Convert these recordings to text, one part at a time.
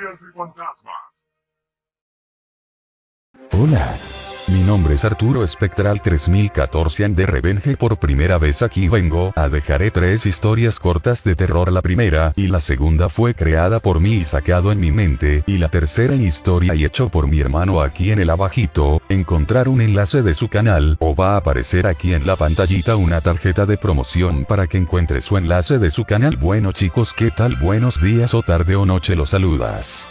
De fantasmas. Hola. Mi nombre es Arturo Espectral 3014 and de Revenge. Por primera vez aquí vengo a dejaré tres historias cortas de terror. La primera y la segunda fue creada por mí y sacado en mi mente. Y la tercera historia y hecho por mi hermano aquí en el abajito, encontrar un enlace de su canal o va a aparecer aquí en la pantallita una tarjeta de promoción para que encuentre su enlace de su canal. Bueno chicos qué tal buenos días o tarde o noche los saludas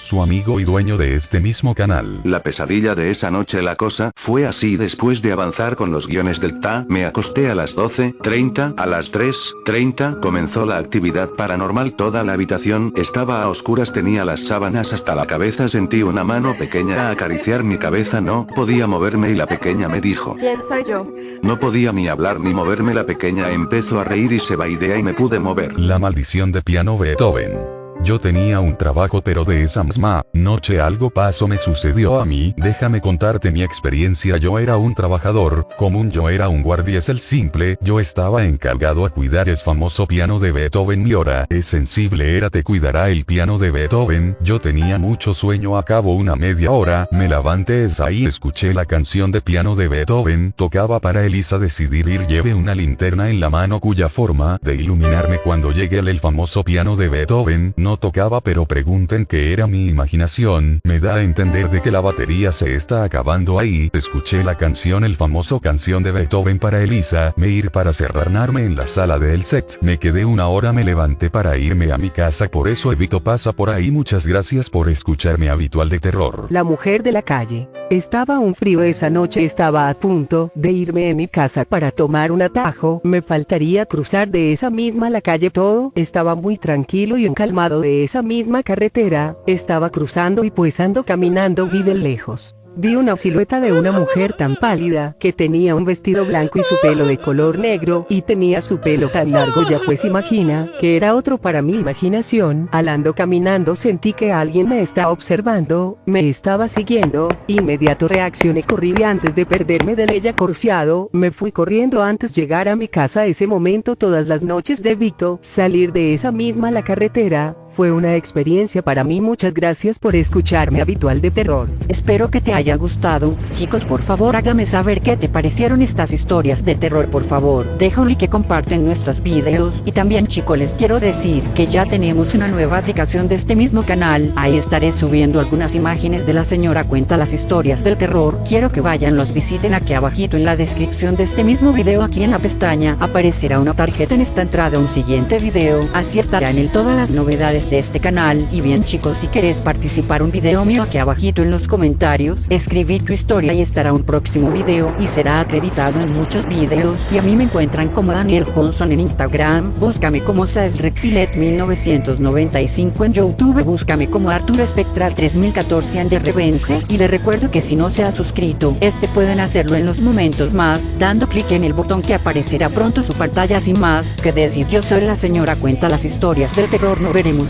su amigo y dueño de este mismo canal. La pesadilla de esa noche la cosa fue así después de avanzar con los guiones del TA, me acosté a las 12.30, a las 3.30 comenzó la actividad paranormal toda la habitación estaba a oscuras tenía las sábanas hasta la cabeza sentí una mano pequeña a acariciar mi cabeza no podía moverme y la pequeña me dijo. ¿Quién soy yo? No podía ni hablar ni moverme la pequeña empezó a reír y se vaidea y me pude mover. La maldición de piano Beethoven. Yo tenía un trabajo pero de esa misma noche algo pasó me sucedió a mí, déjame contarte mi experiencia. Yo era un trabajador, común yo era un guardia es el simple, yo estaba encargado a cuidar el famoso piano de Beethoven. Mi hora es sensible era te cuidará el piano de Beethoven, yo tenía mucho sueño a cabo una media hora, me levanté es ahí escuché la canción de piano de Beethoven, tocaba para Elisa decidir ir lleve una linterna en la mano cuya forma de iluminarme. Cuando llegue el, el famoso piano de Beethoven, no tocaba pero pregunten que era mi imaginación, me da a entender de que la batería se está acabando ahí, escuché la canción el famoso canción de Beethoven para Elisa, me ir para cerrarme en la sala del set, me quedé una hora me levanté para irme a mi casa. Por eso evito pasa por ahí. Muchas gracias por escucharme habitual de terror. La mujer de la calle. Estaba un frío esa noche. Estaba a punto de irme a mi casa para tomar un atajo, me faltaría cruzar de esa misma la calle. Todo, estaba muy tranquilo y encalmado de esa misma carretera, estaba cruzando y pues ando caminando vi de lejos. Vi una silueta de una mujer tan pálida, que tenía un vestido blanco y su pelo de color negro, y tenía su pelo tan largo ya pues imagina, que era otro para mi imaginación, al ando caminando sentí que alguien me estaba observando, me estaba siguiendo, inmediato reaccioné corrí y antes de perderme de ella corfiado, me fui corriendo antes llegar a mi casa. Ese momento todas las noches de Vito, salir de esa misma la carretera, fue una experiencia para mí. Muchas gracias por escucharme habitual de terror. Espero que te haya gustado, chicos por favor hágame saber qué te parecieron estas historias de terror por favor, deja un like que comparten nuestros videos. Y también chicos les quiero decir que ya tenemos una nueva aplicación de este mismo canal, ahí estaré subiendo algunas imágenes de la señora cuenta las historias del terror, quiero que vayan los visiten aquí abajito en la descripción de este mismo video. Aquí en la pestaña, aparecerá una tarjeta. En esta entrada un siguiente video, así estarán en todas las novedades de este canal. Y bien chicos si querés participar un video mío aquí abajito en los comentarios, escribir tu historia y estará un próximo video y será acreditado en muchos videos. Y a mí me encuentran como Daniel Johnson en Instagram, búscame como Saesrekfilet 1995 en Youtube, búscame como Arturo Espectral 3014 de Revenge. Y le recuerdo que si no se ha suscrito, este pueden hacerlo en los momentos más, dando clic en el botón que aparecerá pronto su pantalla sin más, que decir yo soy la señora cuenta las historias del terror no veremos